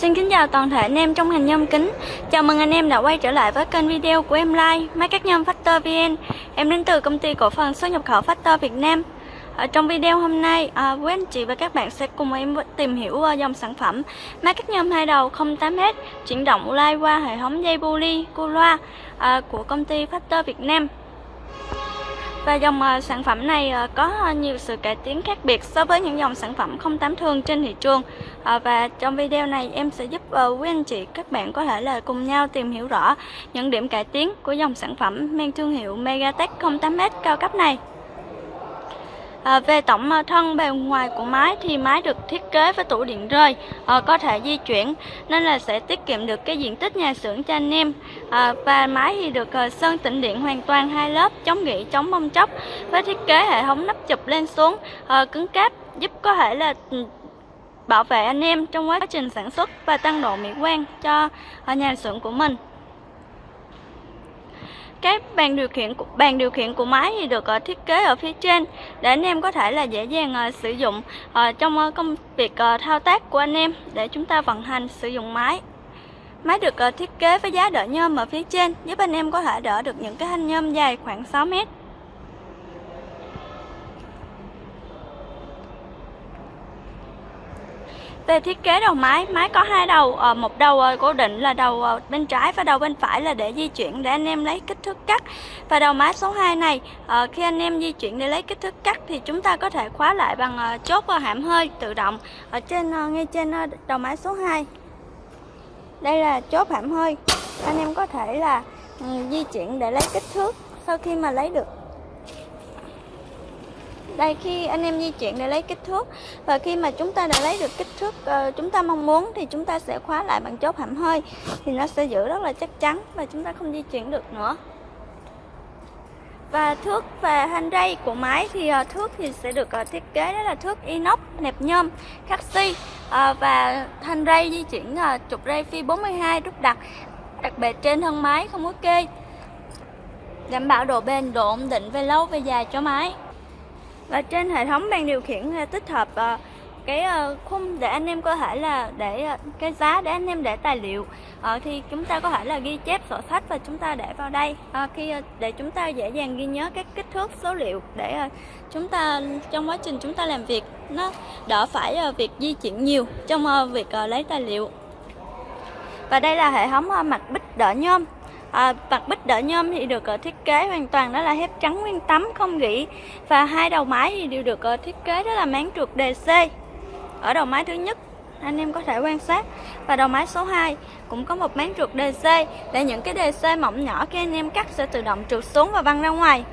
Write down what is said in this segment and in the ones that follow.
Xin kính chào toàn thể anh em trong ngành nhôm kính. Chào mừng anh em đã quay trở lại với kênh video của em Lai Máy cắt nhôm Factor VN Em đến từ công ty cổ phần xuất nhập khẩu Factor Việt Nam. Ở Trong video hôm nay, à, quý anh chị và các bạn sẽ cùng em tìm hiểu uh, dòng sản phẩm máy cắt nhôm hai đầu 08H chuyển động lai qua hệ thống dây buli, cu loa à, của công ty Factor Việt Nam và dòng ờ, sản phẩm này ờ, có nhiều sự cải tiến khác biệt so với những dòng sản phẩm không tám thương trên thị trường. Ờ, và trong video này em sẽ giúp quý anh chị các bạn có thể là cùng nhau tìm hiểu rõ những điểm cải tiến của dòng sản phẩm mang thương hiệu Megatech 08S cao cấp này. À, về tổng à, thân bề ngoài của máy thì máy được thiết kế với tủ điện rơi à, có thể di chuyển nên là sẽ tiết kiệm được cái diện tích nhà xưởng cho anh em. À, và máy thì được à, sơn tĩnh điện hoàn toàn hai lớp chống gỉ chống bong chóc với thiết kế hệ thống nắp chụp lên xuống à, cứng cáp giúp có thể là ừ, bảo vệ anh em trong quá trình sản xuất và tăng độ mỹ quan cho à, nhà xưởng của mình cái bàn điều khiển bàn điều khiển của máy thì được ờ, thiết kế ở phía trên để anh em có thể là dễ dàng ờ, sử dụng ờ, trong công việc thao tác của anh em để chúng ta vận hành sử dụng máy. Máy được thiết kế với giá đỡ nhôm ở phía trên, giúp anh em có thể đỡ được những cái thanh nhôm dài khoảng 6 mét. Về thiết kế đầu máy, máy có hai đầu, ờ, một đầu ờ, cố định là đầu ờ, bên trái và đầu bên phải là để di chuyển để anh em lấy kích thước cắt. Và đầu máy số 2 này, khi anh em di chuyển để lấy kích thước cắt thì chúng ta có thể khóa lại bằng chốt hãm hơi tự động ở trên ngay trên đầu máy số 2. Đây là chốt hãm hơi. Anh em có thể là ừ, di chuyển để lấy kích thước sau khi mà lấy được đây khi anh em di chuyển để lấy kích thước. Và khi mà chúng ta đã lấy được kích thước uh, chúng ta mong muốn thì chúng ta sẽ khóa lại bằng chốt hãm hơi thì nó sẽ giữ rất là chắc chắn và chúng ta không di chuyển được nữa. Và thước và thanh ray của máy thì uh, thước thì sẽ được uh, thiết kế đó là thước inox nẹp nhôm khắc uh, và thanh ray di chuyển uh, trục ray phi 42 đúc đặt đặc biệt trên thân máy không có kê. Đảm bảo độ bền độ ổn định về lâu về dài cho máy và trên hệ thống bàn điều khiển à, tích hợp uh, cái à, khung để anh em có thể là để cái giá để anh em để tài liệu. Uh, thì chúng ta có thể là ghi chép sổ sách và chúng ta để vào đây. Uh, khi để chúng ta dễ dàng ghi nhớ các kích thước số liệu để chúng ta trong quá trình chúng ta làm việc nó đỡ phải việc di chuyển nhiều trong việc lấy tài liệu. Và đây là hệ thống mặt bích đỡ nhôm. Ờ, à, mặt bích đỡ nhôm thì được uh, thiết kế hoàn toàn đó là thép trắng nguyên tấm không gỉ. Và hai đầu máy thì đều được uh, thiết kế đó là máng trượt DC ở đầu máy thứ nhất anh em có thể quan sát. Và đầu máy số 2 cũng có một máng trượt DC để những cái DC mỏng nhỏ khi anh em cắt sẽ tự động trượt xuống và văng ra ngoài.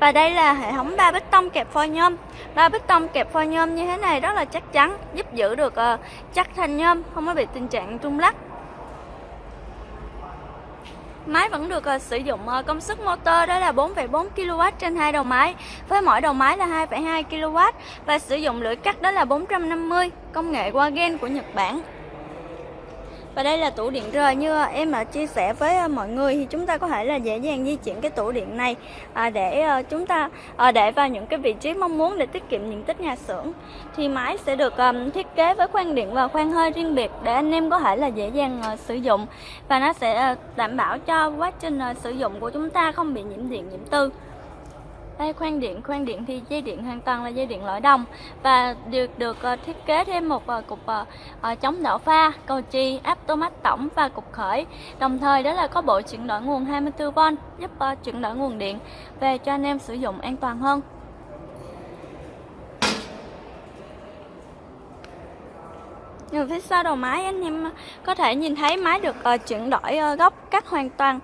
Và đây là hệ thống ba bích tông kẹp phôi nhôm. Ba bích tông kẹp phôi nhôm như thế này rất là chắc chắn giúp giữ được uh, chắc thanh nhôm không có bị tình trạng rung lắc. Máy vẫn được uh, sử dụng uh, công suất motor đó là 4,4 kW trên hai đầu máy với mỗi đầu máy là 2,2 kW và sử dụng lưỡi cắt đó là 450 công nghệ Wagen của Nhật Bản. Và đây là tủ điện rời như à, em đã chia sẻ với à, mọi người thì chúng ta có thể là dễ dàng di chuyển cái tủ điện này để chúng ta để vào những cái vị trí mong muốn để tiết kiệm diện tích nhà xưởng. Thì máy sẽ được thiết kế với khoang điện và khoang hơi riêng biệt để anh em có thể là dễ dàng sử dụng và nó sẽ đảm bảo cho quá trình sử dụng của chúng ta không bị nhiễm điện, nhiễm tư. Đây khoan điện, khoan điện thì dây điện hoàn toàn là dây điện lõi đồng và được được uh, thiết kế thêm một uh, cục uh, chống đảo pha, cầu chì, áp tô mát tổng và cục khởi. Đồng thời đó là có bộ chuyển đổi nguồn 24V giúp uh, chuyển đổi nguồn điện về cho anh em sử dụng an toàn hơn. Nhưng phía sau đầu máy anh em có thể nhìn thấy máy được uh, chuyển đổi uh, góc cắt hoàn toàn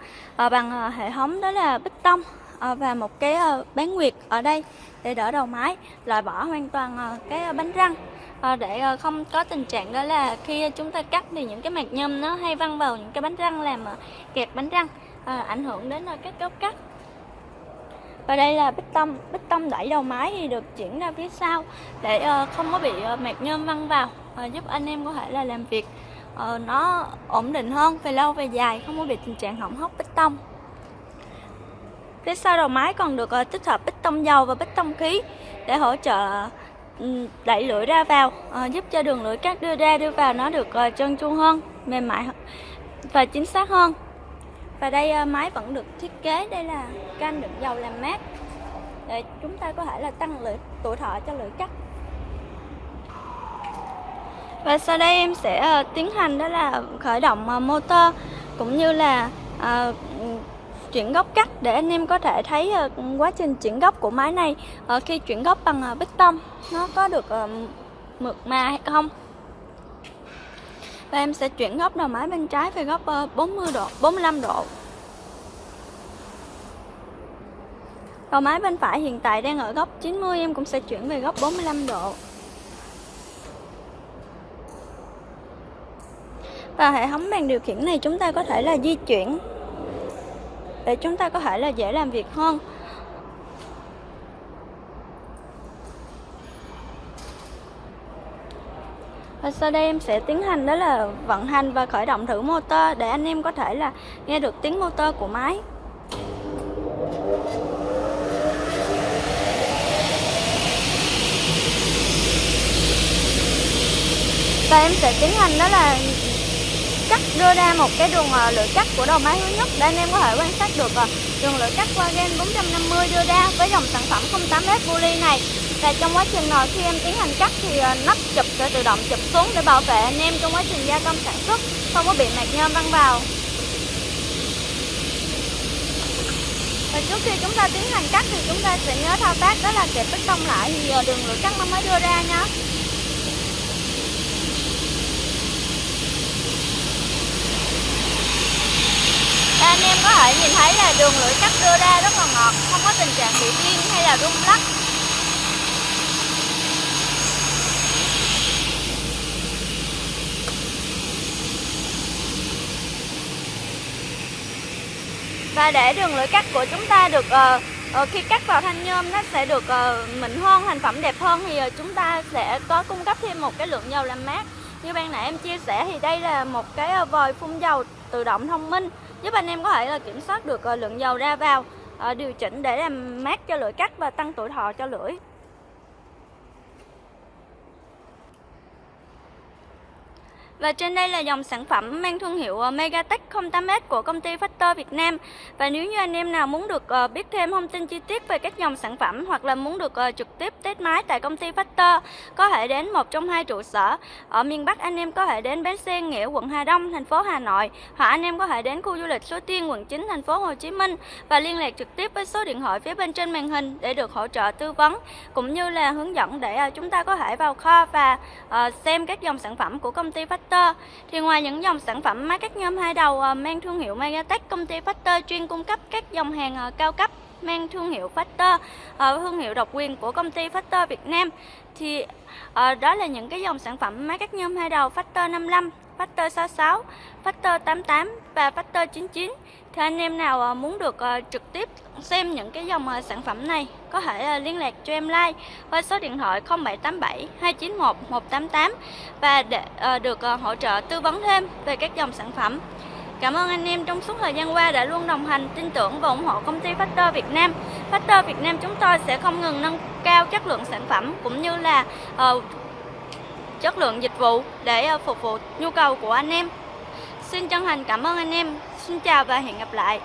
uh, bằng uh, hệ thống đó là bích tông Ờ, và một cái ờ, bán nguyệt ở đây để đỡ đầu máy, loại bỏ hoàn toàn ờ, cái bánh răng. Để không có tình trạng đó là khi chúng ta cắt thì những cái mạch nhôm nó hay văng vào những cái bánh răng làm kẹt bánh răng ảnh hưởng đến cái góc cắt. Và đây là bích tông bích tông đẩy đầu máy thì được chuyển ra phía sau để không có bị mạch nhôm văng vào giúp anh em có thể là làm việc nó ổn định hơn về lâu về dài, không có bị tình trạng hỏng hóc bích tông. Phía sau đầu máy còn được ờ, tích hợp bích tông dầu và bích tông khí để hỗ trợ đẩy lưỡi ra vào ờ, giúp cho đường lưỡi cắt đưa ra đưa vào nó được ờ, trơn tru hơn mềm mại và chính xác hơn. Và đây máy vẫn được thiết kế đây là canh đựng dầu làm mát. Để chúng ta có thể là tăng lưỡi tuổi thọ cho lưỡi cắt và sau đây em sẽ tiến hành đó là khởi động motor cũng như là uh, chuyển góc cắt để anh em có thể thấy ờ, quá trình chuyển góc của máy này ờ, khi chuyển góc bằng uh, bích tông nó có được mượt mà hay không? Và em sẽ chuyển góc đầu máy bên trái về góc 40 độ 45 độ. Đầu máy bên phải hiện tại đang ở góc 90 em cũng sẽ chuyển về góc 45 độ. Và hệ thống bàn điều khiển này chúng ta có thể là di chuyển để chúng ta có thể là dễ làm việc hơn. Và sau đây em sẽ tiến hành đó là vận hành và khởi động thử motor để anh em có thể là nghe được tiếng motor của máy. Và em sẽ tiến hành đó là cắt đưa ra một cái đường ờ, lửa lưỡi cắt của đầu máy hướng nhất. Để anh em có thể quan sát được ờ, đường lưỡi cắt qua gen 450 đưa ra với dòng sản phẩm 08S Bully này. Và trong quá trình khi em tiến hành cắt thì ờ, nắp chụp sẽ tự động chụp xuống để bảo vệ anh em trong quá trình gia công sản xuất, không có bị mạc nhôm văng vào. Và trước khi chúng ta tiến hành cắt thì chúng ta sẽ nhớ thao tác, đó là kẹp bích tông lại, thì đường lưỡi cắt nó mới đưa ra nha anh em có thể nhìn thấy là đường lưỡi cắt đưa ra rất là ngọt không có tình trạng bị riêng hay là rung lắc. Và để đường lưỡi cắt của chúng ta được uh, uh, khi cắt vào thanh nhôm nó sẽ được uh, mịn hơn thành phẩm đẹp hơn. Thì uh, chúng ta sẽ có cung cấp thêm một cái lượng dầu làm mát. Như ban nãy em chia sẻ thì đây là một cái vòi phun dầu tự động thông minh giúp anh em có thể là kiểm soát được ờ, lượng dầu ra vào ờ, điều chỉnh để làm mát cho lưỡi cắt và tăng tuổi thọ cho lưỡi. Và trên đây là dòng sản phẩm mang thương hiệu ờ, Megatech 08S của công ty Factor Việt Nam. Và nếu như anh em nào muốn được ờ, biết thêm thông tin chi tiết về các dòng sản phẩm hoặc là muốn được ờ, trực tiếp test máy tại công ty Factor, có thể đến một trong hai trụ sở. Ở miền Bắc anh em có thể đến bến xe Nghĩa, quận Hà Đông, thành phố Hà Nội, hoặc anh em có thể đến khu du lịch Suối Tiên, quận 9, thành phố Hồ Chí Minh và liên lạc trực tiếp với số điện thoại phía bên trên màn hình để được hỗ trợ tư vấn cũng như là hướng dẫn để chúng ta có thể vào kho và xem các dòng sản phẩm của công ty Factor Factor. Thì ngoài những dòng sản phẩm máy cắt nhôm hai đầu ờ, mang thương hiệu Megatech, công ty Factor chuyên cung cấp các dòng hàng ờ, cao cấp mang thương hiệu Factor, uh, thương hiệu độc quyền của công ty Factor Việt Nam. Thì đó là những cái dòng sản phẩm máy cắt nhôm hai đầu Factor 55, Factor 66, Factor 88 và Factor 99 thì anh em nào à, muốn được à, trực tiếp xem những cái dòng à, sản phẩm này có thể liên lạc cho em like qua số điện thoại 0787 291 188 và để được hỗ trợ tư vấn thêm về các dòng sản phẩm. Cảm ơn anh em trong suốt thời gian qua đã luôn đồng hành, tin tưởng và ủng hộ công ty Factor Việt Nam. Factor Việt Nam chúng tôi sẽ không ngừng nâng cao chất lượng sản phẩm cũng như là uh, chất lượng dịch vụ để ờ, phục vụ nhu cầu của anh em. Xin chân thành cảm ơn anh em. Xin chào và hẹn gặp lại.